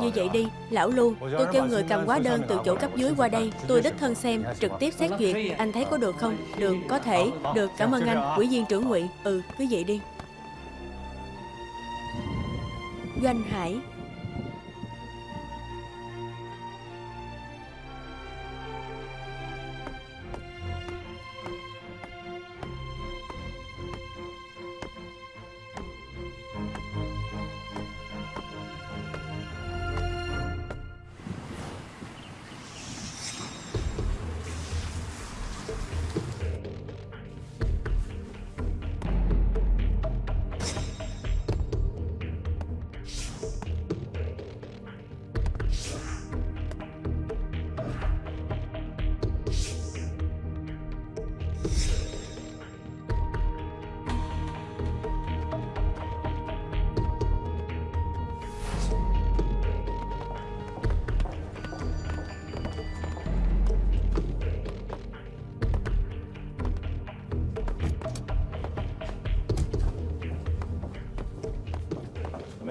Như vậy đi, lão Lưu Tôi kêu người cầm hóa đơn từ chỗ cấp dưới qua đây. Tôi đích thân xem, trực tiếp xét duyệt Anh thấy có được không? Được, có thể. Được, cảm ơn anh, ủy viên trưởng ngụy. Ừ, cứ vậy đi. Doanh Hải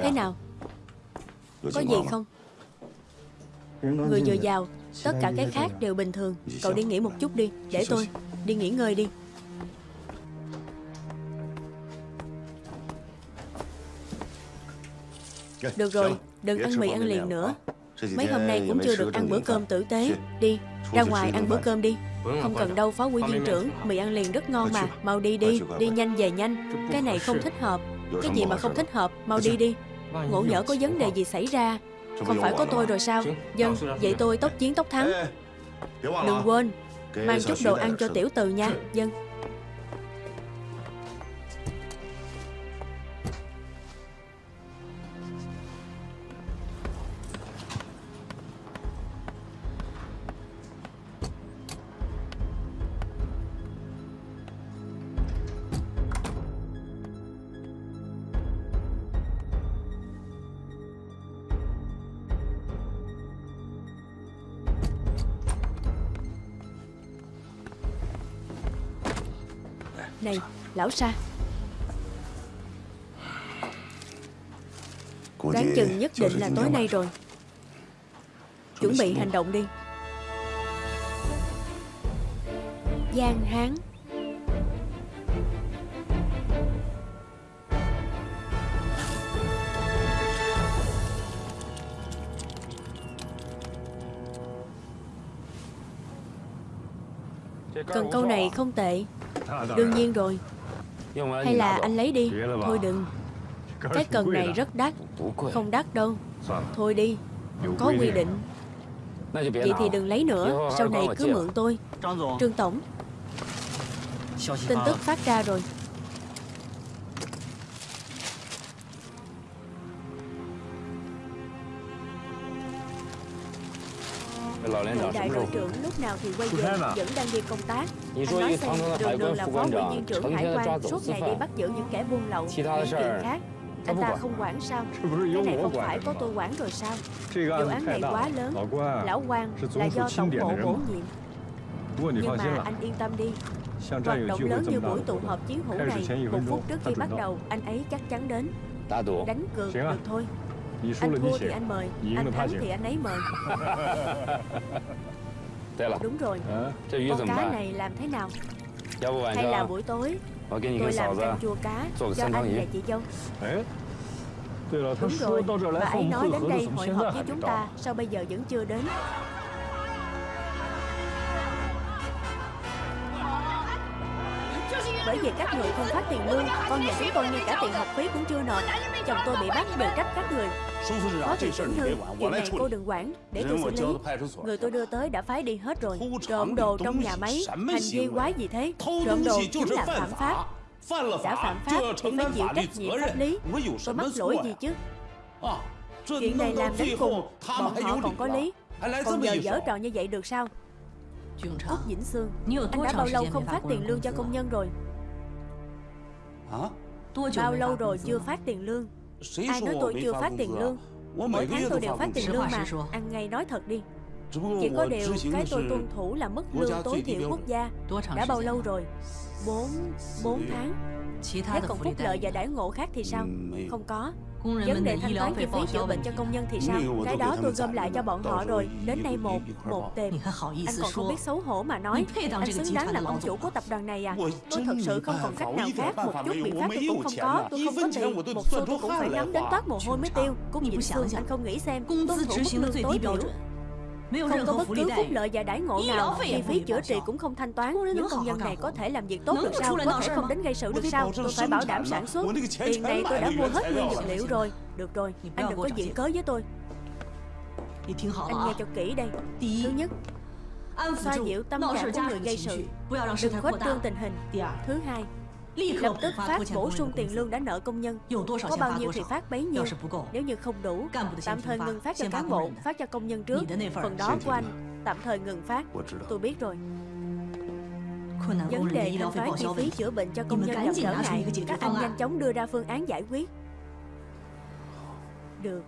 Thế nào? Có gì không? Người dồi dào Tất cả cái khác đều bình thường. Cậu đi nghỉ một chút đi Để tôi Đi nghỉ ngơi đi. Được rồi Đừng ăn mì ăn liền nữa. Mấy hôm nay cũng chưa được ăn bữa cơm tử tế. Đi Ra ngoài ăn bữa cơm đi. Không cần đâu phó quý viên trưởng Mì ăn liền rất ngon mà. Mau đi đi Đi nhanh về nhanh. Cái này không thích hợp. Cái gì mà không thích hợp Mau đi đi Ngộ nhỡ có vấn đề gì xảy ra. Không phải có tôi rồi sao? Dân Vậy tôi tốc chiến tốc thắng. Đừng quên Mang chút đồ ăn cho tiểu từ nha. Dân Này Lão Sa. Đoán chừng nhất định là tối nay rồi. Chuẩn bị hành động đi. Giang Hán. Cần câu này không tệ Đương nhiên rồi. Hay là anh lấy đi. Thôi đừng. Cái cần này rất đắt. Không đắt đâu. Thôi đi. Có quy định. Vậy thì đừng lấy nữa. Sau này cứ mượn tôi. Trương Tổng. Tin tức phát ra rồi Ngũ đại đội trưởng lúc nào thì quay về Vẫn đang đi công tác. Anh nói xem đường đường là phó ủy viên trưởng hải quan Suốt ngày đi bắt giữ những kẻ buôn lậu Những chuyện khác. Anh ta không quản sao? Cái này không phải có tôi quản rồi sao? Vụ án này quá lớn Lão quan là do tổng bộ bổ nhiệm. Nhưng mà anh yên tâm đi. Hoạt động lớn như buổi tụ họp chiến hữu này Một phút trước khi bắt đầu Anh ấy chắc chắn đến. Đánh cược được thôi anh thua thì anh mời. Anh thắng thì anh ấy mời. Đúng rồi. Con cá này làm thế nào? Hay là buổi tối? Tôi làm canh chua cá Cho anh và chị dâu Đúng rồi. Bà ấy nói đến đây hội họp với chúng ta Sao bây giờ vẫn chưa đến Bởi vì các người không phát tiền lương Con nhà chúng tôi ngay cả tiền học phí cũng chưa nộp Chồng tôi bị bắt đều trách các người. Phó thị trưởng Hương Chuyện này cô đừng quản Để tôi xử lý. Người tôi đưa tới đã phái đi hết rồi. Trộm đồ trong nhà máy Hành vi quái gì thế? Trộm đồ chính là phạm pháp. Đã phạm pháp thì phải chịu trách nhiệm pháp lý. Tôi mắc lỗi gì chứ? Chuyện này làm đến cùng Bọn họ còn có lý. Còn giờ dở trò như vậy được sao? Úc Vĩnh Sương Anh đã bao lâu không phát tiền lương cho công nhân rồi Bao lâu rồi chưa phát tiền lương? Ai nói tôi chưa phát tiền lương? Mỗi tháng tôi đều phát tiền lương mà. Ăn ngay nói thật đi. Chỉ có điều cái tôi tuân thủ là mức lương tối thiểu quốc gia. Đã bao lâu rồi? 4, 4 tháng. Thế còn phúc lợi và đãi ngộ khác thì sao? Không có Vấn đề thanh toán chi phí chữa bệnh cho công nhân thì sao? Cái đó tôi gom lại cho bọn họ rồi. Đến nay một, một tệp Anh còn không biết xấu hổ mà nói. Anh xứng đáng làm ông chủ của tập đoàn này à. Tôi thật sự không còn cách nào khác Một chút biện pháp tôi cũng không có. Tôi không có tiền. Một xu tôi cũng phải nắm đến toát mồ hôi mới tiêu. Cung Dịnh Sương anh không nghĩ xem. Tuân thủ mức lương tối thiểu không có bất cứ phúc lợi và đãi ngộ nào Chi phí chữa trị cũng không thanh toán. Những công nhân này có thể làm việc tốt được sao? Có thể không đến gây sự được sao Tôi phải bảo đảm sản xuất. Tiền này tôi đã mua hết nguyên vật liệu rồi. Được rồi, anh đừng có diễn cớ với tôi. Anh nghe cho kỹ đây. Thứ nhất Xoa dịu tâm trạng của người gây sự. Đừng khuếch trương tình hình. Thứ hai Lập tức phát bổ sung tiền lương đã nợ công nhân. Có bao nhiêu thì phát bấy nhiêu. Nếu như không đủ Tạm thời ngừng phát cho cán bộ Phát cho công nhân trước. Phần đó của anh Tạm thời ngừng phát. Tôi biết rồi. Vấn đề thanh toán chi phí chữa bệnh cho công nhân gặp trở ngại. Các anh nhanh chóng đưa ra phương án giải quyết. Được.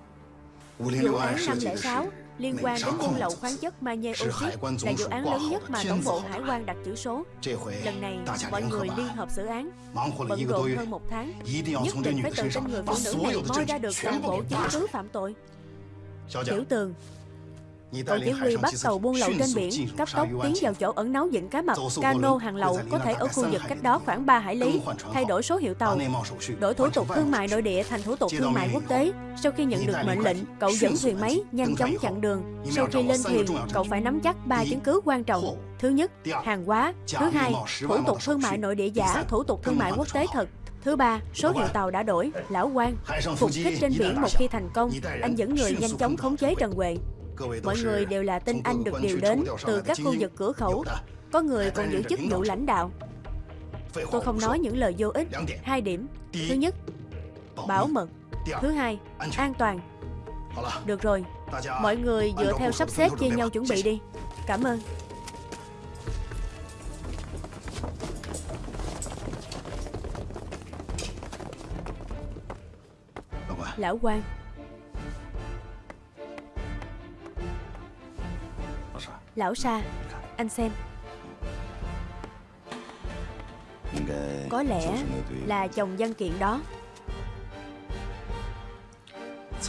Vụ án 506 liên quan đến buôn lậu khoáng chất magie oxit là vụ án lớn nhất mà tổng bộ hải quan đặt chữ số. Lần này, mọi người liên hợp xử án, bận rộn hơn một tháng, nhất định phải từ tên người phụ nữ này moi ra được toàn bộ chứng cứ phạm tội. Tiểu tường, Cậu chỉ huy bắt tàu buôn lậu trên biển, cấp tốc tiến vào chỗ ẩn náu vịnh cá mập, cano hàng lậu có thể ở khu vực cách đó khoảng 3 hải lý, thay đổi số hiệu tàu, đổi thủ tục thương mại nội địa thành thủ tục thương mại quốc tế. Sau khi nhận được mệnh lệnh, cậu dẫn thuyền máy nhanh chóng chặn đường. Sau khi lên thuyền, cậu phải nắm chắc ba chứng cứ quan trọng. Thứ nhất, hàng hóa. Thứ hai, thủ tục thương mại nội địa giả, thủ tục thương mại quốc tế thật. Thứ ba, số hiệu tàu đã đổi. Lão quan, phục kích trên biển một khi thành công, anh dẫn người nhanh chóng khống chế Trần Huệ. Mọi người đều là tin anh được điều đến từ các khu vực cửa khẩu. Có người còn giữ chức vụ lãnh đạo. Tôi không nói những lời vô ích. Hai điểm. Thứ nhất Bảo mật. Thứ hai An toàn. Được rồi. Mọi người dựa theo sắp xếp chia nhau chuẩn bị đi. Cảm ơn. Lão quan Lão Sa, Anh xem. Có lẽ là chồng văn kiện đó.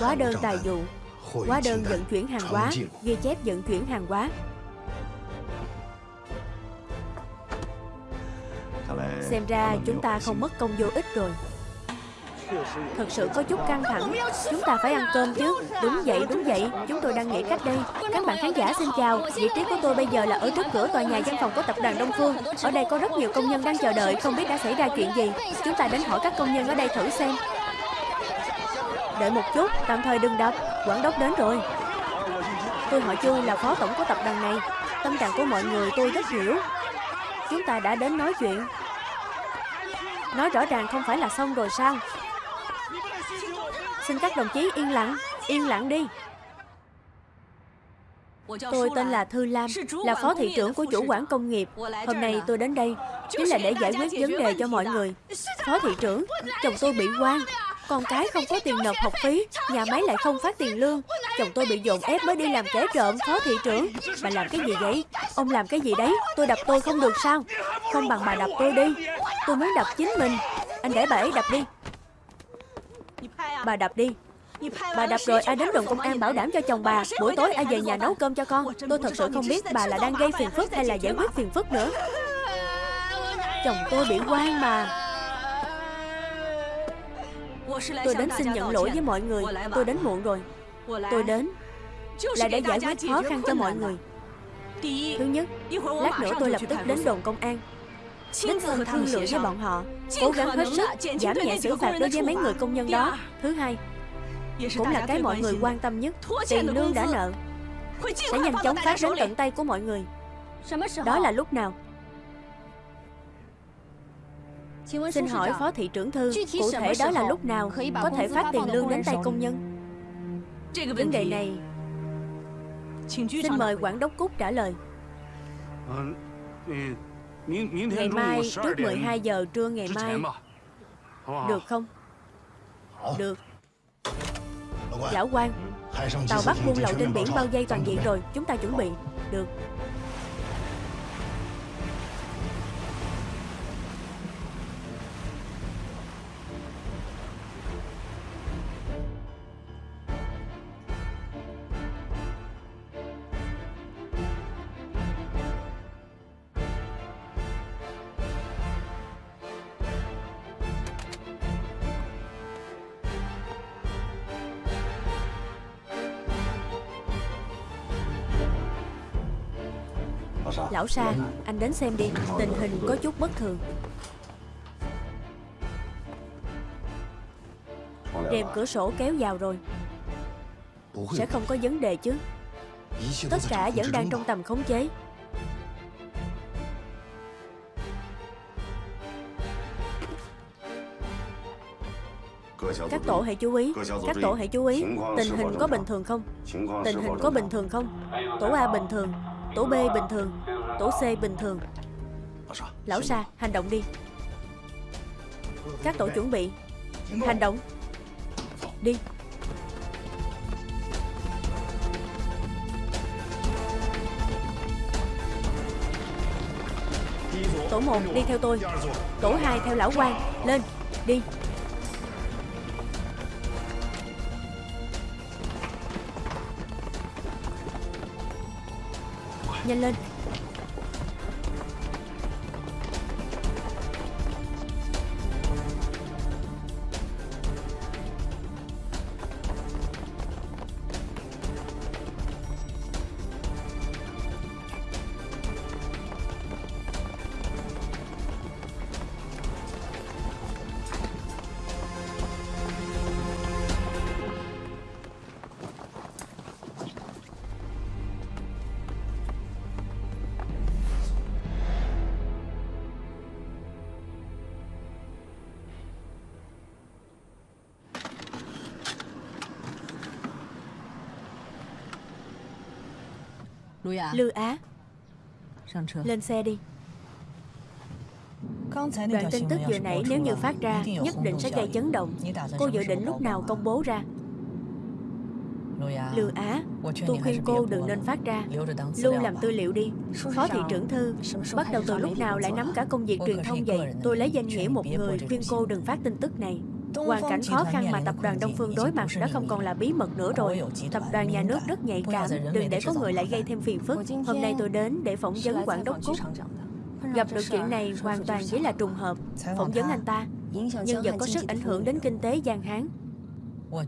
Hóa đơn tài vụ, Hóa đơn vận chuyển hàng hóa, Ghi chép vận chuyển hàng hóa. Xem ra chúng ta không mất công vô ích rồi. Thật sự có chút căng thẳng. Chúng ta phải ăn cơm chứ. Đúng vậy, đúng vậy. Chúng tôi đang nghĩ cách đây. Các bạn khán giả xin chào. Vị trí của tôi bây giờ là ở trước cửa tòa nhà văn phòng của tập đoàn Đông Phương. Ở đây có rất nhiều công nhân đang chờ đợi. Không biết đã xảy ra chuyện gì. Chúng ta đến hỏi các công nhân ở đây thử xem. Đợi một chút. Tạm thời đừng đập. Quản đốc đến rồi. Tôi hỏi Chu là phó tổng của tập đoàn này. Tâm trạng của mọi người tôi rất hiểu. Chúng ta đã đến nói chuyện. Nói rõ ràng không phải là xong rồi sao? Xin các đồng chí yên lặng Yên lặng đi. Tôi tên là Thư Lam, Là phó thị trưởng của chủ quản công nghiệp. Hôm nay tôi đến đây Chính là để giải quyết vấn đề cho mọi người. Phó thị trưởng, Chồng tôi bị quan. Con cái không có tiền nộp học phí, Nhà máy lại không phát tiền lương. Chồng tôi bị dồn ép mới đi làm kẻ trộm, Phó thị trưởng. Bà làm cái gì vậy? Ông làm cái gì đấy? Tôi đập tôi không được sao? Không bằng bà đập tôi đi. Tôi muốn đập chính mình. Anh để bà ấy đập đi. Bà đập đi. Bà đập rồi ai đến đồn công an bảo đảm cho chồng bà. Buổi tối ai về nhà nấu cơm cho con. Tôi thật sự không biết bà là đang gây phiền phức hay là giải quyết phiền phức nữa. Chồng tôi bị quan mà. Tôi đến xin nhận lỗi với mọi người. Tôi đến muộn rồi. Tôi đến Là để giải quyết khó khăn cho mọi người. Thứ nhất, Lát nữa tôi lập tức đến đồn công an. Đích thân thương lượng với bọn họ. Cố gắng hết sức giảm nhẹ xử phạt đối với mấy người công nhân đó. Thứ hai Cũng là cái mọi người quan tâm nhất. Tiền lương đã nợ. Sẽ nhanh chóng phát đến tận tay của mọi người. Đó là lúc nào? Xin hỏi Phó Thị trưởng Thư Cụ thể đó là lúc nào Có thể phát tiền lương đến tay công nhân? Vấn đề này. Xin mời Quản đốc Cúc trả lời Ngày mai trước 12 giờ trưa ngày mai. Được không? Được. Lão quan Tàu bắt buôn lậu trên biển bao dây toàn diện rồi Chúng ta chuẩn bị. Được Lão Sa, anh đến xem đi Tình hình có chút bất thường. Rèm cửa sổ kéo vào rồi. Sẽ không có vấn đề chứ. Tất cả vẫn đang trong tầm khống chế. Các tổ hãy chú ý Các tổ hãy chú ý Tình hình có bình thường không? Tình hình có bình thường không? Tổ A bình thường Tổ B bình thường Tổ C bình thường. Lão Sa, hành động đi. Các tổ chuẩn bị Hành động. Đi. Tổ 1 đi theo tôi. Tổ 2 theo lão quan Lên, đi. Nhanh lên. Lư Á. Lên xe đi. Đoạn tin tức vừa nãy nếu như phát ra Nhất định sẽ gây chấn động. Cô dự định lúc nào công bố ra. Lư Á. Tôi khuyên cô đừng nên phát ra. Lưu làm tư liệu đi. Phó thị trưởng thư Bắt đầu từ lúc nào lại nắm cả công việc truyền thông vậy? Tôi lấy danh nghĩa một người khuyên cô đừng phát tin tức này Hoàn cảnh khó khăn mà tập đoàn Đông Phương đối mặt đã không còn là bí mật nữa rồi. Tập đoàn nhà nước rất nhạy cảm. Đừng để có người lại gây thêm phiền phức. Hôm nay tôi đến để phỏng vấn quản đốc Cúc. Gặp được chuyện này hoàn toàn chỉ là trùng hợp. Phỏng vấn anh ta Nhân vật có sức ảnh hưởng đến kinh tế Giang Hán.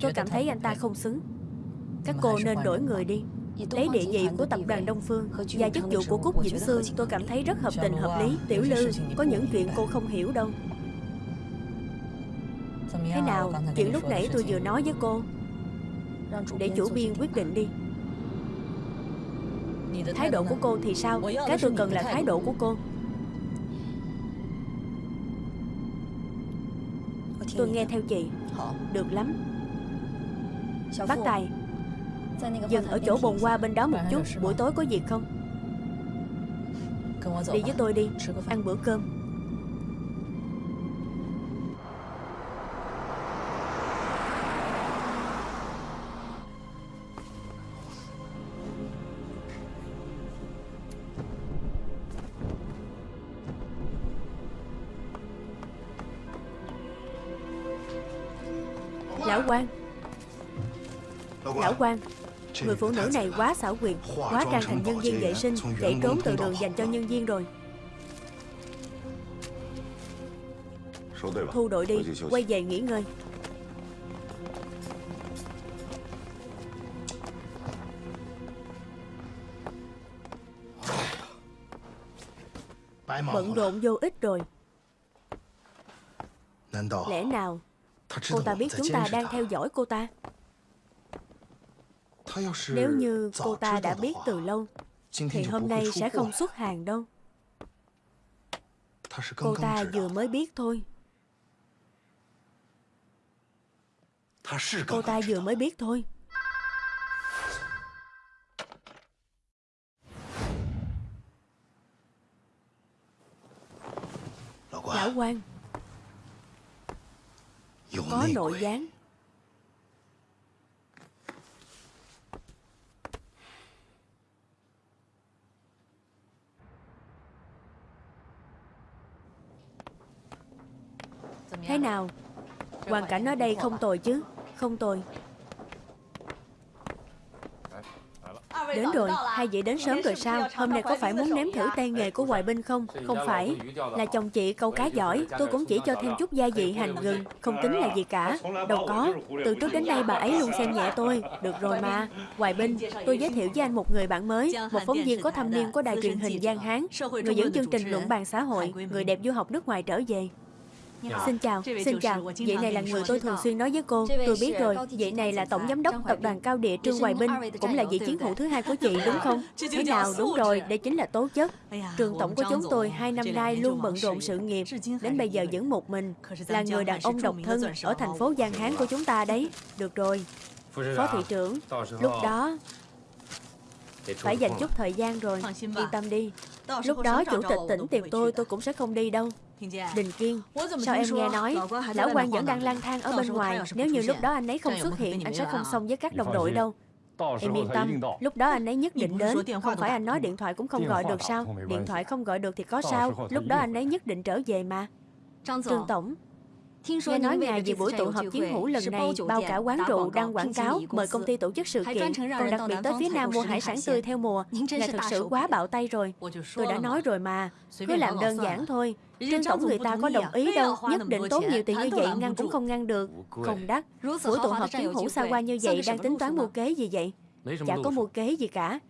Tôi cảm thấy anh ta không xứng. Các cô nên đổi người đi. Lấy địa vị của tập đoàn Đông Phương Và chức vụ của Cúc Vĩnh Sương Tôi cảm thấy rất hợp tình hợp lý Tiểu Lư Có những chuyện cô không hiểu đâu Thế nào, chuyện lúc nãy tôi vừa nói với cô. Để chủ biên quyết định đi. Thái độ của cô thì sao? Cái tôi cần là thái độ của cô. Tôi nghe theo chị. Được lắm. Bác Tài Dừng ở chỗ bồn hoa bên đó một chút. Buổi tối có việc không? Đi với tôi đi. Ăn bữa cơm quan. Người phụ nữ này quá xảo quyệt Quá trang thành nhân viên vệ sinh Chạy trốn từ đường dành cho nhân viên rồi. Thu đội đi Quay về nghỉ ngơi. Bận rộn vô ích rồi. Lẽ nào Cô ta biết chúng ta đang theo dõi cô ta Nếu như cô ta đã biết từ lâu Thì hôm nay sẽ không xuất hàng đâu。Cô ta vừa mới biết thôi。Cô ta vừa mới biết thôi。Lão quan có nội gián Thế nào? Hoàn cảnh ở đây không tồi chứ? Không tồi. Đến rồi, hai vị đến sớm rồi sao? Hôm nay có phải muốn nếm thử tay nghề của Hoài Binh không? Không phải, là chồng chị câu cá giỏi. Tôi cũng chỉ cho thêm chút gia vị hành gừng Không tính là gì cả. Đâu có, từ trước đến nay bà ấy luôn xem nhẹ tôi. Được rồi mà. Hoài Binh, tôi giới thiệu với anh một người bạn mới Một phóng viên có thâm niên của đài truyền hình Giang Hán Người dẫn chương trình luận bàn xã hội Người đẹp du học nước ngoài trở về Xin chào, xin chào, vị này là người tôi thường xuyên nói với cô Tôi biết rồi, vị này là Tổng Giám đốc Tập đoàn Cao Địa Trương Hoài Binh Cũng là vị chiến hữu thứ hai của chị đúng không? Thế nào, đúng rồi, đây chính là tố chất. Trường Tổng của chúng tôi hai năm nay luôn bận rộn sự nghiệp. Đến bây giờ vẫn một mình Là người đàn ông độc thân ở thành phố Giang Hán của chúng ta đấy. Được rồi, Phó thị trưởng, lúc đó phải dành chút thời gian rồi Yên tâm đi Lúc đó chủ tịch tỉnh tìm tôi tôi cũng sẽ không đi đâu. Đình Kiên Sao em nghe nói Lão quan vẫn đang lang thang ở bên ngoài. Nếu như lúc đó anh ấy không xuất hiện Anh sẽ không xong với các đồng đội đâu. Em yên tâm. Lúc đó anh ấy nhất định đến. Không phải anh nói điện thoại cũng không gọi được sao? Điện thoại không gọi được thì có sao? Lúc đó anh ấy nhất định trở về mà. Trương Tổng Nghe nói ngài về buổi tụ họp chiến hữu lần này bao cả quán rượu đăng quảng cáo mời công ty tổ chức sự kiện, còn đặc biệt tới phía Nam mua hải sản tươi theo mùa. Ngài thực sự quá bạo tay rồi. Tôi đã nói rồi mà, cứ làm đơn giản thôi. Trên tổng người ta có đồng ý đâu, nhất định tốn nhiều tiền như vậy ngăn cũng không ngăn được. Không đắt. Buổi tụ họp chiến hữu xa qua như vậy đang tính toán mua kế gì vậy? Chả có mua kế gì cả.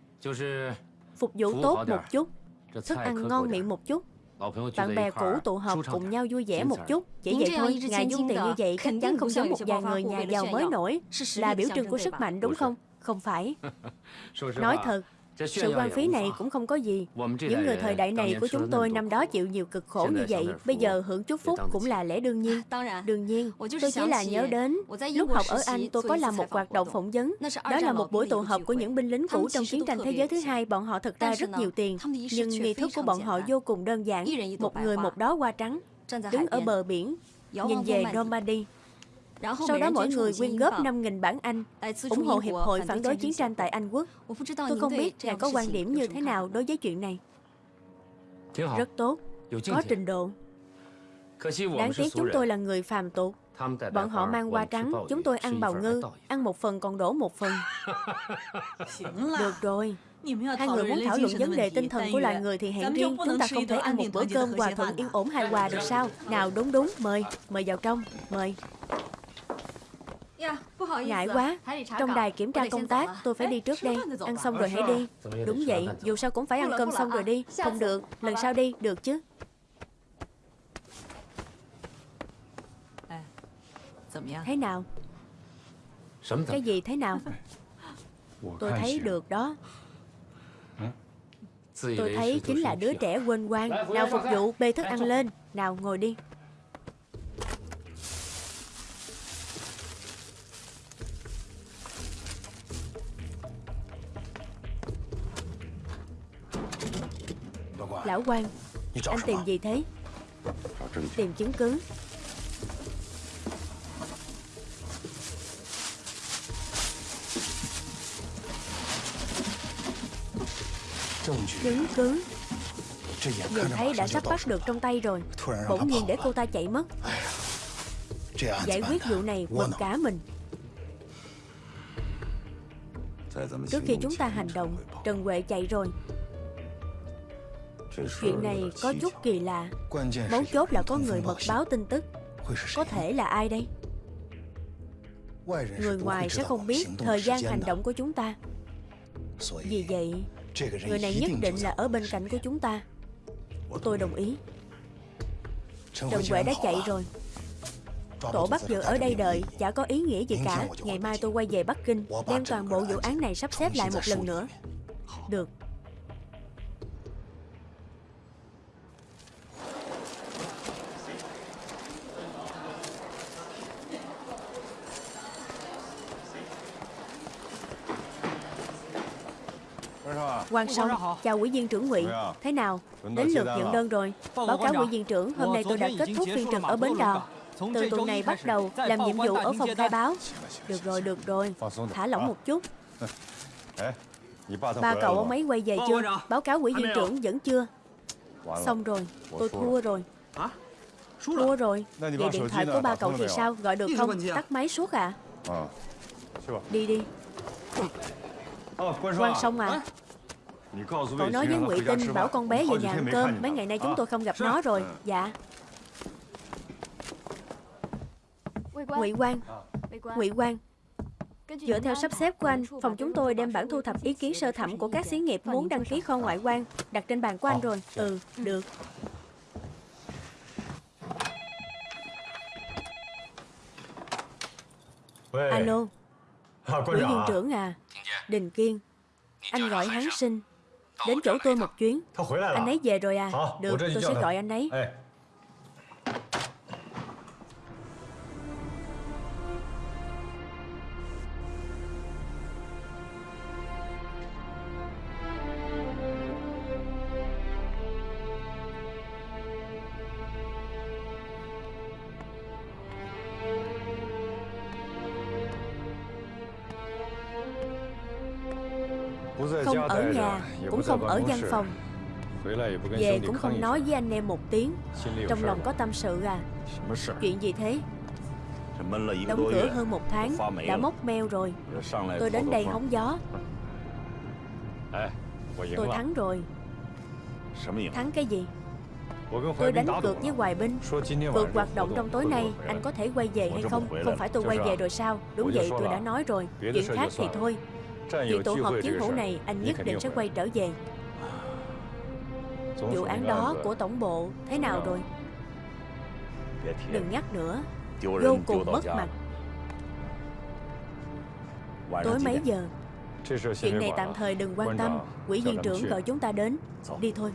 Phục vụ tốt một chút, thức ăn ngon miệng một chút bạn bè cũ tụ họp cùng nhau vui vẻ một chút Chỉ vậy thôi, ngài dung tiền như vậy chắc chắn không giống một vài người nhà giàu mới nổi Là biểu trưng của sức mạnh đúng không? Không phải Nói thật, sự quan phí này cũng không có gì. Những người thời đại này của chúng tôi năm đó chịu nhiều cực khổ như vậy. Bây giờ hưởng chút phúc cũng là lẽ đương nhiên. Đương nhiên, tôi chỉ là nhớ đến Lúc học ở Anh tôi có làm một hoạt động phỏng vấn. Đó là một buổi tụ họp của những binh lính cũ trong chiến tranh thế giới thứ hai. Bọn họ thật ra rất nhiều tiền Nhưng nghi thức của bọn họ vô cùng đơn giản. Một người một đó qua trắng Đứng ở bờ biển Nhìn về Normandy sau đó mỗi người quyên góp 5.000 bảng Anh, ủng hộ Hiệp hội phản đối chiến tranh tại Anh Quốc. Tôi không biết ngài có quan điểm như thế nào đối với chuyện này. Rất tốt, có trình độ. Đáng tiếc chúng tôi là người phàm tục. Bọn họ mang hoa trắng, chúng tôi ăn bào ngư, ăn một phần còn đổ một phần. Được rồi, Hai người muốn thảo luận vấn đề tinh thần của loài người thì hẹn riêng Chúng ta không thể ăn một bữa cơm hòa thuận yên ổn hài hòa được sao? Nào đúng đúng, mời, mời vào trong, mời Ngại quá. Trong đài kiểm tra công tác Tôi phải đi trước đây. Ăn xong rồi hãy đi. Đúng vậy Dù sao cũng phải ăn cơm xong rồi đi. Không được Lần sau đi Được chứ. Thế nào? Cái gì thế nào? Tôi thấy được đó. Tôi thấy chính là đứa trẻ quên quan Nào phục vụ bê thức ăn lên. Nào ngồi đi Lão quan. Anh tìm gì thế? Tìm chứng cứ. Chứng cứ. Nhìn thấy đã sắp bắt được trong tay rồi. Bỗng nhiên để cô ta chạy mất. Giải quyết vụ này quần cả mình. Trước khi chúng ta hành động Trần Huệ chạy rồi Chuyện này có chút kỳ lạ. Mấu chốt là có người mật báo tin tức. Có thể là ai đây? Người ngoài sẽ không biết thời gian hành động của chúng ta. Vì vậy Người này nhất định là ở bên cạnh của chúng ta. Tôi đồng ý. Trần Huệ đã chạy rồi. Tổ bắt giữ ở đây đợi Chả có ý nghĩa gì cả. Ngày mai tôi quay về Bắc Kinh Đem toàn bộ vụ án này sắp xếp lại một lần nữa. Được Quan Song, chào ủy viên trưởng Ngụy. Thế nào? Đến lượt nhận đơn rồi. Báo cáo ủy viên trưởng, hôm nay tôi đã kết thúc phiên trực ở Bến Đò. Từ tuần này bắt đầu làm nhiệm vụ ở phòng khai báo. Được rồi, được rồi. Thả lỏng một chút. Ba cậu ông ấy quay về chưa? Báo cáo ủy viên trưởng vẫn chưa. Xong rồi, tôi thua rồi. Thua rồi. Vậy điện thoại của ba cậu thì sao? Gọi được không? Tắt máy suốt à? Đi đi. Quan xong à Cậu nói với Ngụy Tinh bảo con bé về nhà ăn cơm. Mấy ngày nay chúng tôi không gặp nó rồi. Dạ. Ngụy Quang. Ngụy Quang. Dựa theo sắp xếp của anh, phòng chúng tôi đem bản thu thập ý kiến sơ thẩm của các xí nghiệp muốn đăng ký kho ngoại quan đặt trên bàn của anh rồi. Ừ, được. Alo. Ủy viên trưởng à? Đình Kiên. Anh gọi hắn sinh Đến chỗ tôi một chuyến. Anh ấy về rồi à. Được tôi sẽ gọi anh ấy không ở văn phòng. Về cũng không nói với anh em một tiếng. Trong lòng có tâm sự à? Chuyện gì thế? Đóng cửa hơn một tháng Đã mốc meo rồi. Tôi đến đây hóng gió. Tôi thắng rồi. Thắng cái gì? Tôi đánh cược với Hoài Binh. Cược hoạt động trong tối nay Anh có thể quay về hay không? Không phải tôi quay về rồi sao? Đúng vậy tôi đã nói rồi. Chuyện khác thì thôi Chuyện tụ họp chiến hữu này Anh nhất định sẽ quay trở về. Vụ án đó của tổng bộ Thế nào rồi. Đừng nhắc nữa. Vô cùng mất mặt. Tối mấy giờ? Chuyện này tạm thời đừng quan tâm. Quỹ viên trưởng gọi chúng ta đến. Đi thôi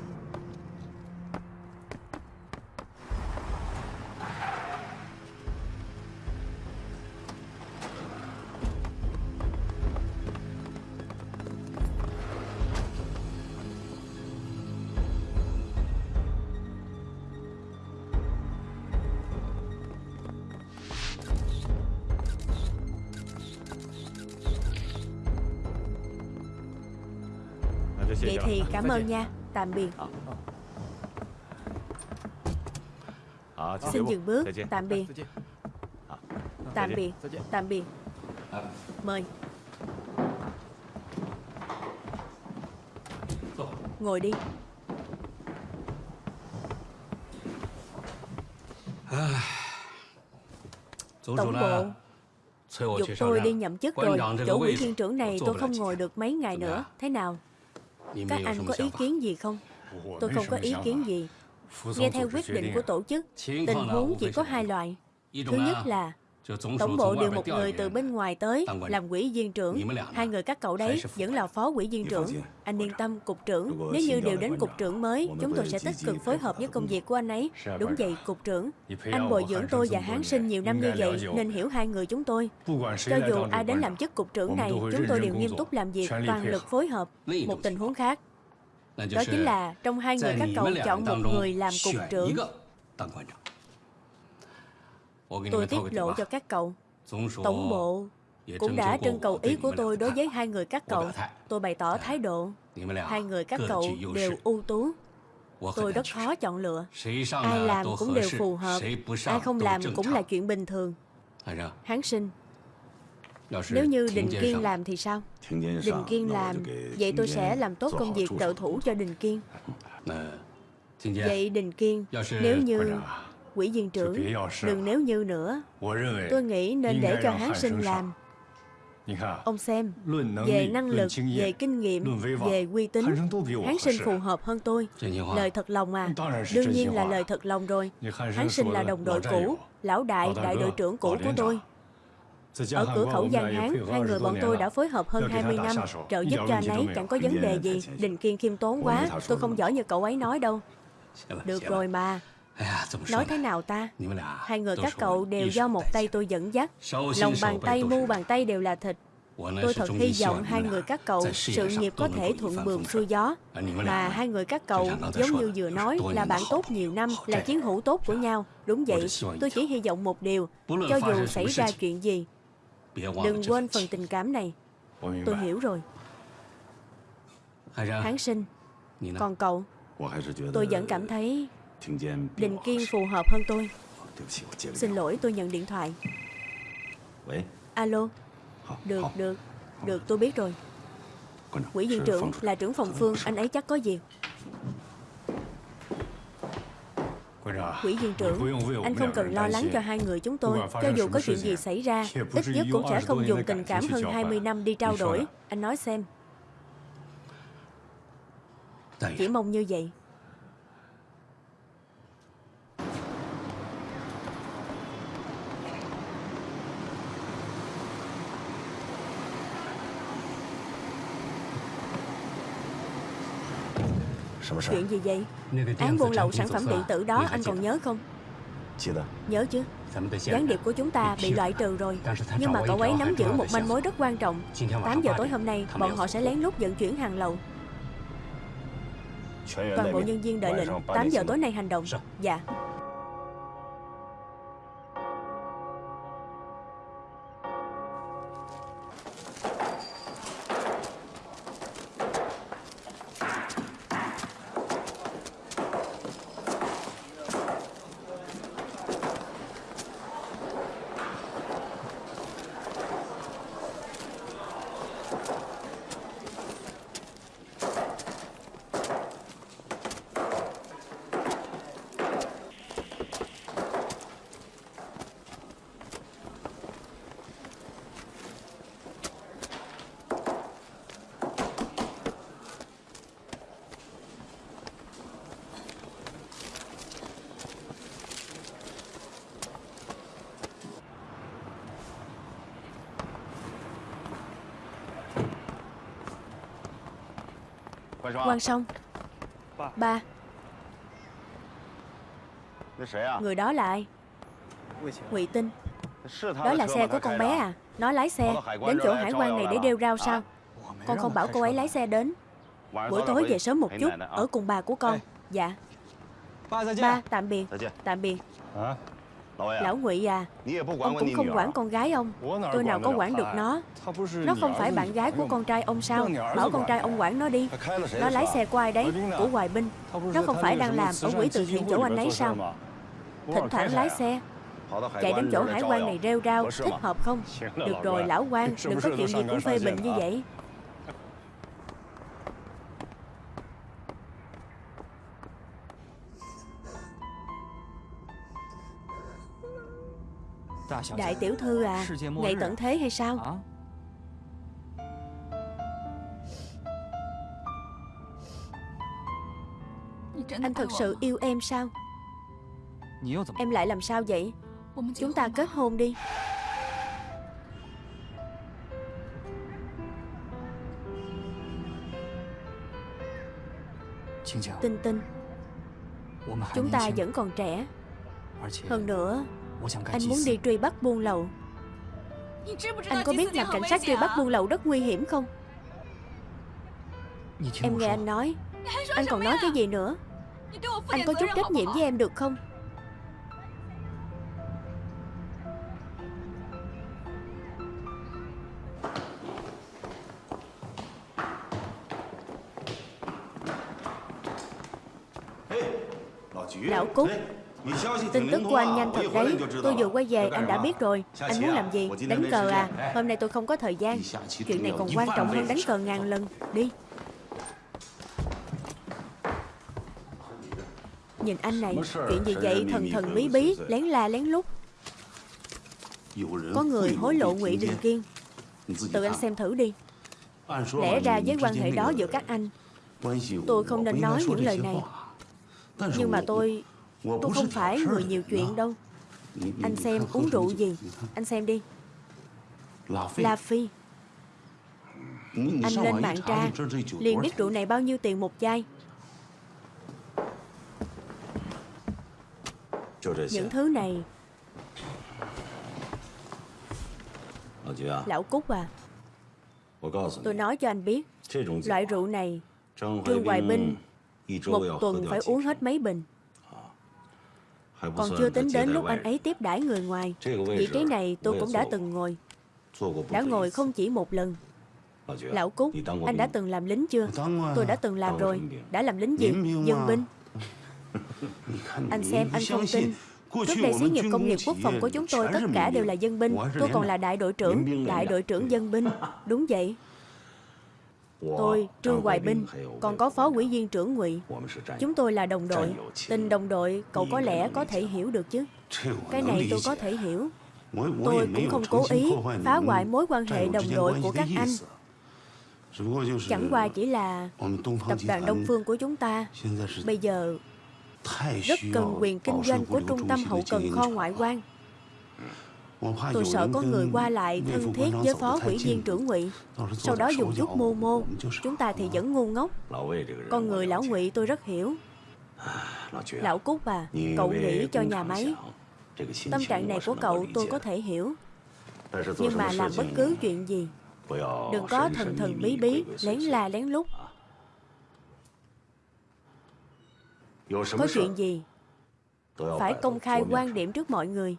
cảm ơn nha. Tạm biệt. Xin dừng bước. Tạm biệt. Tạm biệt. Tạm biệt. Mời. Ngồi đi. Tổng bộ. Dục tôi đi nhậm chức rồi. Chỗ ủy viên trưởng này tôi không ngồi được mấy ngày nữa. Thế nào các anh có ý kiến gì không? Tôi không có ý kiến gì. Nghe theo quyết định của tổ chức, tình huống chỉ có hai loại. Thứ nhất là Tổng bộ điều một người từ bên ngoài tới làm quỹ viên trưởng. Hai người các cậu đấy vẫn là phó quỹ viên trưởng. Anh yên tâm, cục trưởng. Nếu như điều đến cục trưởng mới, chúng tôi sẽ tích cực phối hợp với công việc của anh ấy. Đúng vậy, cục trưởng. Anh bồi dưỡng tôi và Hán Sinh nhiều năm như vậy nên hiểu hai người chúng tôi. Cho dù ai đến làm chức cục trưởng này, chúng tôi đều nghiêm túc làm việc, toàn lực phối hợp. Một tình huống khác, đó chính là trong hai người các cậu chọn một người làm cục trưởng. Tôi tiết lộ cho các cậu. Tổng bộ cũng đã trưng cầu ý của tôi đối với hai người các cậu. Tôi bày tỏ thái độ. Hai người các cậu đều ưu tú. Tôi rất khó chọn lựa. Ai làm cũng đều phù hợp. Ai không làm cũng là chuyện bình thường. Hán sinh. Nếu như Đình Kiên làm thì sao? Đình Kiên làm Vậy tôi sẽ làm tốt công việc trợ thủ cho Đình Kiên. Vậy Đình Kiên Nếu như quỹ viên trưởng. Đừng nếu như nữa. Tôi nghĩ nên để cho Hán sinh làm. Ông xem Về năng lực, về kinh nghiệm, về uy tín Hán sinh phù hợp hơn tôi. Lời thật lòng à Đương nhiên là lời thật lòng rồi. Hán sinh là đồng đội cũ Lão đại, đại đội trưởng cũ của tôi. ở cửa khẩu Giang Hán, hai người bọn tôi đã phối hợp hơn 20 năm, trợ giúp cho anh ấy chẳng có vấn đề gì. Đình Kiên khiêm tốn quá, tôi không giỏi như cậu ấy nói đâu. Được rồi mà, Nói thế nào ta? Hai người các cậu đều do một tay tôi dẫn dắt. Lòng bàn tay, mu bàn tay đều là thịt. Tôi thật hy vọng hai người các cậu Sự nghiệp có thể thuận buồm xuôi gió. Mà hai người các cậu Giống như vừa nói là bạn tốt nhiều năm Là chiến hữu tốt của nhau. Đúng vậy, tôi chỉ hy vọng một điều Cho dù xảy ra chuyện gì Đừng quên phần tình cảm này. Tôi hiểu rồi. Hán sinh Còn cậu? Tôi vẫn cảm thấy Định Kiên phù hợp hơn tôi. Xin lỗi tôi nhận điện thoại. Alo? Được, được Được tôi biết rồi. Quỹ viên trưởng là trưởng phòng phương Anh ấy chắc có việc Quỹ viên trưởng Anh không cần lo lắng cho hai người chúng tôi. Cho dù có chuyện gì xảy ra Ít nhất cũng sẽ không dùng tình cảm hơn 20 năm đi trao đổi. Anh nói xem. Chỉ mong như vậy Chuyện gì vậy? Án buôn lậu sản phẩm điện tử đó anh còn nhớ không? Nhớ chứ? Gián điệp của chúng ta bị loại trừ rồi. Nhưng mà cậu ấy nắm giữ một manh mối rất quan trọng. 8 giờ tối hôm nay Bọn họ sẽ lén lút vận chuyển hàng lậu. Toàn bộ nhân viên đợi lệnh. 8 giờ tối nay hành động. Dạ Quang Song Ba Người đó là ai Ngụy Tinh Đó là xe của con bé à？Nó lái xe Đến chỗ hải quan này để đeo rau sao Con không bảo cô ấy lái xe đến。Buổi tối về sớm một chút Ở cùng bà của con Dạ。Ba tạm biệt。Tạm biệt Lão Ngụy à Ông cũng không quản con gái ông. Tôi nào có quản được nó. Nó không phải bạn gái của con trai ông sao? Bảo con trai ông quản nó đi. Nó lái xe của ai đấy Của Hoài Binh. Nó không phải đang làm ở quỹ từ thiện chỗ anh ấy sao? Thỉnh thoảng lái xe. Chạy đến chỗ hải quan này rêu rao Thích hợp không? Được rồi lão quan Đừng có chuyện gì cũng phê bình như vậy Đại tiểu thư à Ngày tận thế hay sao Anh thật sự yêu em sao Em lại làm sao vậy？Chúng ta kết hôn đi。Tinh tinh Chúng ta vẫn còn trẻ。Hơn nữa Anh muốn đi truy bắt buôn lậu. Anh có biết làm cảnh sát truy bắt buôn lậu rất nguy hiểm không? Em nghe anh nói. Anh còn nói cái gì nữa? Anh có chút trách nhiệm với em được không Tin tức của anh nhanh thật đấy. Tôi vừa quay về, anh đã biết rồi. Anh muốn làm gì? Đánh cờ à? Hôm nay tôi không có thời gian. Chuyện này còn quan trọng hơn đánh cờ ngàn lần. Đi. Nhìn anh này, Chuyện gì vậy? Thần thần bí bí, Lén la lén lút. Có người hối lộ ngụy Đình Kiên. Tự anh xem thử đi. Lẽ ra với quan hệ đó giữa các anh. Tôi không nên nói những lời này. Nhưng mà tôi Tôi không phải người nhiều chuyện đâu. Anh xem uống rượu gì? Anh xem đi. La Phi. Anh lên mạng tra. Liền biết rượu này bao nhiêu tiền một chai. Những thứ này Lão Cúc à. Tôi nói cho anh biết Loại rượu này Trương Hoài Binh Một tuần phải uống hết mấy bình còn chưa tính đến lúc anh ấy tiếp đãi người ngoài. Vị trí này tôi cũng đã từng ngồi. Đã ngồi không chỉ một lần. Lão Cúc, anh đã từng làm lính chưa? Tôi đã từng làm rồi. Đã làm lính gì? Dân binh. Anh xem, anh không tin. Trước đây xí nghiệp công nghiệp quốc phòng của chúng tôi tất cả đều là dân binh. Tôi còn là đại đội trưởng. Đại đội trưởng dân binh. Đúng vậy Tôi, Trương Hoài Binh Còn có phó ủy viên trưởng ngụy. Chúng tôi là đồng đội. Tình đồng đội cậu có lẽ có thể hiểu được chứ? Cái này tôi có thể hiểu. Tôi cũng không cố ý phá hoại mối quan hệ đồng đội của các anh. Chẳng qua chỉ là tập đoàn Đông Phương của chúng ta. Bây giờ rất cần quyền kinh doanh của trung tâm hậu cần kho ngoại quan Tôi sợ có người qua lại thân thiết với phó quỹ viên trưởng ngụy. Sau đó dùng chút mô mô Chúng ta thì vẫn ngu ngốc. Con người lão ngụy tôi rất hiểu. Lão Cúc à Cậu nghĩ cho nhà máy. Tâm trạng này của cậu tôi có thể hiểu. Nhưng mà làm bất cứ chuyện gì. Đừng có thần thần bí bí Lén la lén lút. Có chuyện gì? Phải công khai quan điểm trước mọi người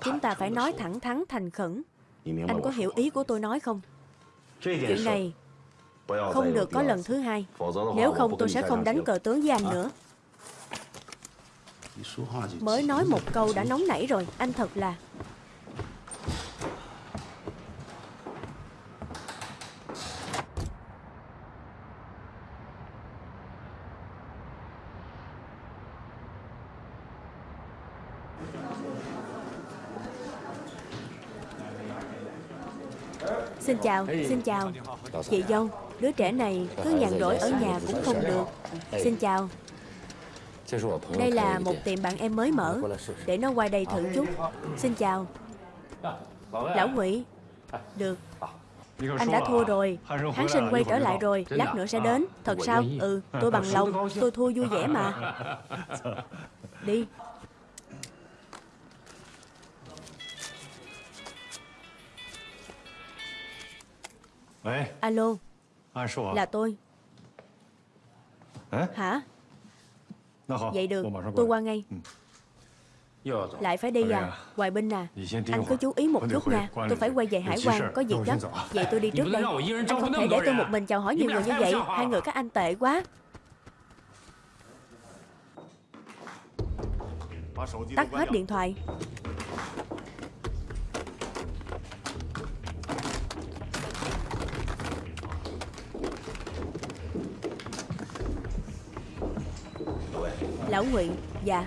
Chúng ta phải nói thẳng thắn thành khẩn. Anh có hiểu ý của tôi nói không? Chuyện này Không được có lần thứ hai. Nếu không tôi sẽ không đánh cờ tướng với anh nữa. Mới nói một câu đã nóng nảy rồi Anh thật là Xin chào, xin chào. Chị dâu, đứa trẻ này cứ nhàn rỗi ở nhà cũng không được. Xin chào. Đây là một tiệm bạn em mới mở Để nó qua đây thử chút. Xin chào. Lão Ngụy. Được. Anh đã thua rồi. Hán sinh quay trở lại rồi. Lát nữa sẽ đến. Thật sao? Ừ, tôi bằng lòng. Tôi thua vui vẻ mà. Đi Alo. Là tôi. Hả? Vậy được. Tôi qua ngay. Lại phải đi à? Hoài Binh à? Anh cứ chú ý một chút nha. Tôi phải quay về hải quan Có việc gấp Vậy tôi đi trước đây Anh không thể để tôi một mình chào hỏi nhiều người như vậy. Hai người các anh tệ quá. Tắt hết điện thoại Lão Ngụy Dạ.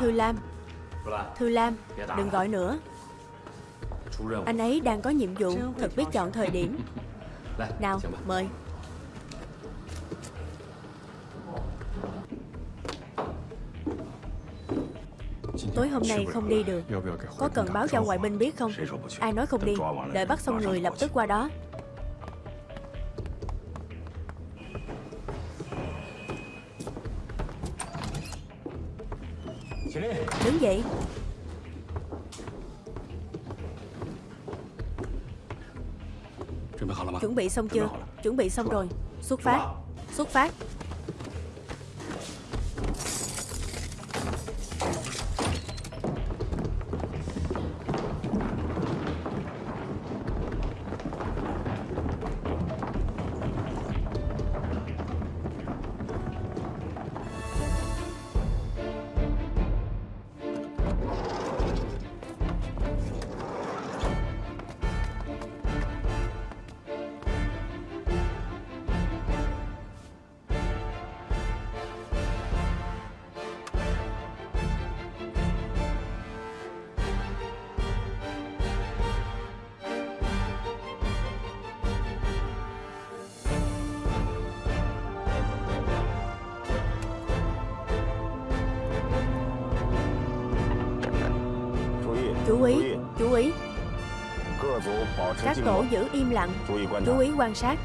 Thư Lam. Thư Lam, Đừng gọi nữa. Anh ấy đang có nhiệm vụ Thật biết chọn thời điểm. Nào, mời. Tối hôm nay không đi được. Có cần báo cho ngoại binh biết không? Ai nói không đi Đợi bắt xong người lập tức qua đó. Đứng dậy. Chuẩn bị xong chưa? Chuẩn bị xong rồi. Xuất phát. Xuất phát Chú ý, chú ý. Các tổ giữ im lặng. Chú ý quan sát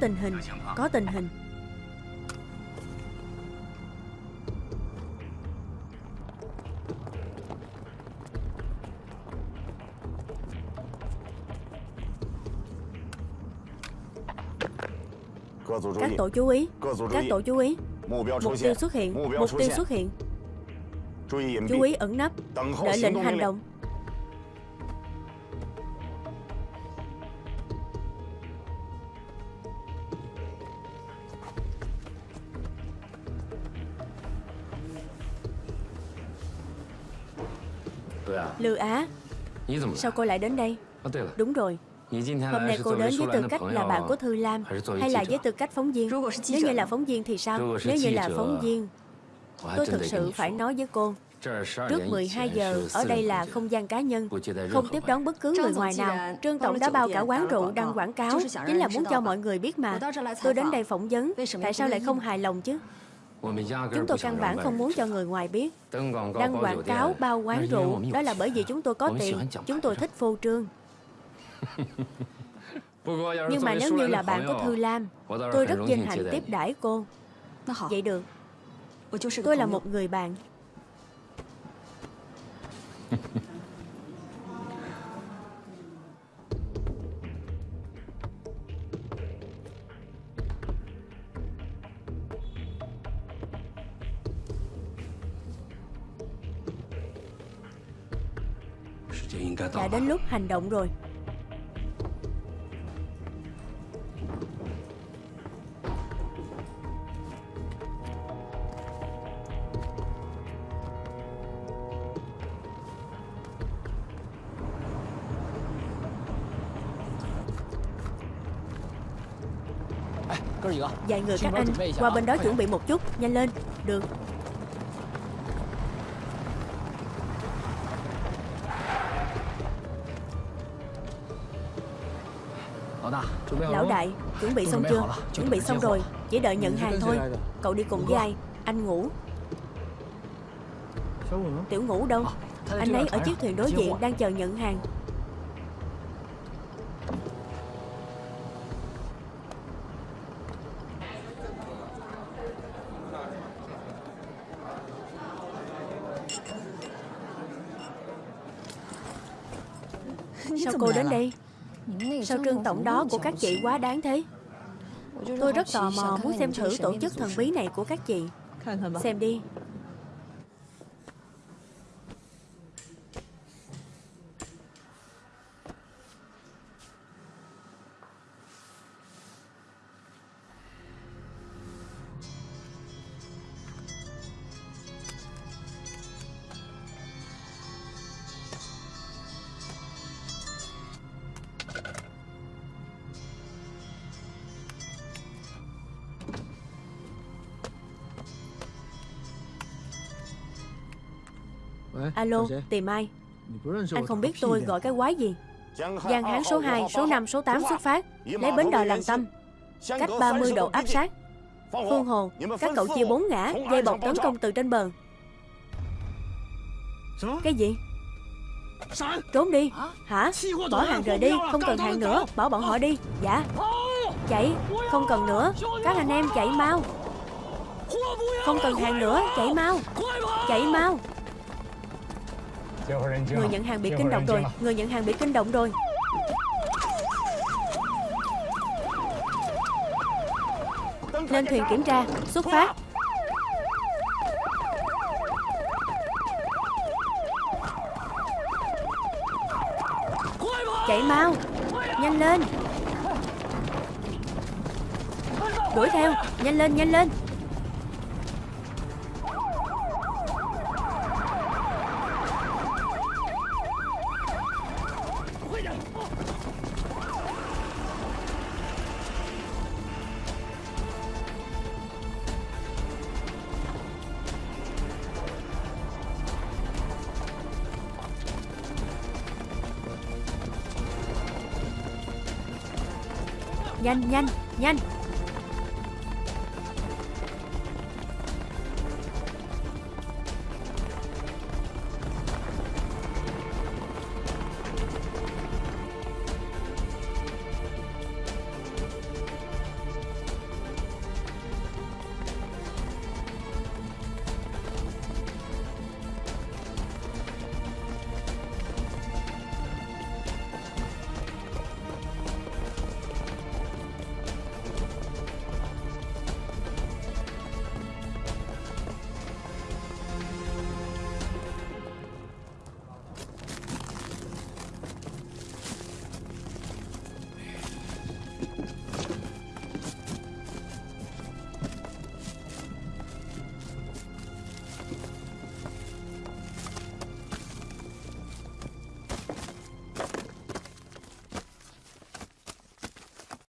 tình hình, Có tình hình. Các tổ chú ý, Các tổ chú ý. Mục tiêu xuất hiện, Mục tiêu xuất hiện. Chú ý ẩn nấp, Đợi lệnh hành động. Lư Á Sao cô lại đến đây? Đúng rồi. Hôm nay cô đến với tư cách là bạn của Thư Lam Hay là với tư cách phóng viên? Nếu như là phóng viên thì sao? Nếu như là phóng viên Tôi thực sự phải nói với cô. Trước 12 giờ, ở đây là không gian cá nhân, không tiếp đón bất cứ người ngoài nào. Trương Tổng đã bao cả quán rượu đăng quảng cáo, chính là muốn cho mọi người biết mà. Tôi đến đây phỏng vấn, tại sao lại không hài lòng chứ? Chúng tôi căn bản không muốn cho người ngoài biết. Đăng quảng cáo bao quán rượu Đó là bởi vì chúng tôi có tiền. Chúng tôi thích phô trương. Nhưng mà nếu như là bạn của Thư Lam Tôi rất vinh hạnh tiếp đãi cô. Vậy được. Tôi là một người bạn đến lúc hành động rồi. Vài người các anh Qua bên đó chuẩn bị một chút Nhanh lên. Được Lão đại, chuẩn bị xong chưa? Chuẩn bị xong rồi, chỉ đợi nhận hàng thôi. Cậu đi cùng với ai? Anh ngủ. Tiểu ngủ đâu? Anh ấy ở chiếc thuyền đối diện đang chờ nhận hàng Sao cô đến đây? Lương tổng đó của các chị quá đáng thế. Tôi rất tò mò muốn xem thử tổ chức thần bí này của các chị. Xem đi. Alo, tìm ai? Anh không biết tôi gọi cái quái gì? Giang Hán số 2, số 5, số 8 xuất phát Lấy bến đò làm tâm. Cách 30 độ áp sát. Phương Hồ, các cậu chia bốn ngã Dây bọc tấn công từ trên bờ. Cái gì? Trốn đi. Hả? Bỏ hàng rời đi Không cần hàng nữa. Bỏ bọn họ đi. Dạ. Chạy Không cần nữa. Các anh em chạy mau. Không cần hàng nữa Chạy mau. Chạy mau Người nhận hàng bị kinh động rồi. Người nhận hàng bị kinh động rồi. Lên thuyền kiểm tra Xuất phát. Chạy mau Nhanh lên. Đuổi theo. Nhanh lên nhanh lên Nhanh nhanh nhanh.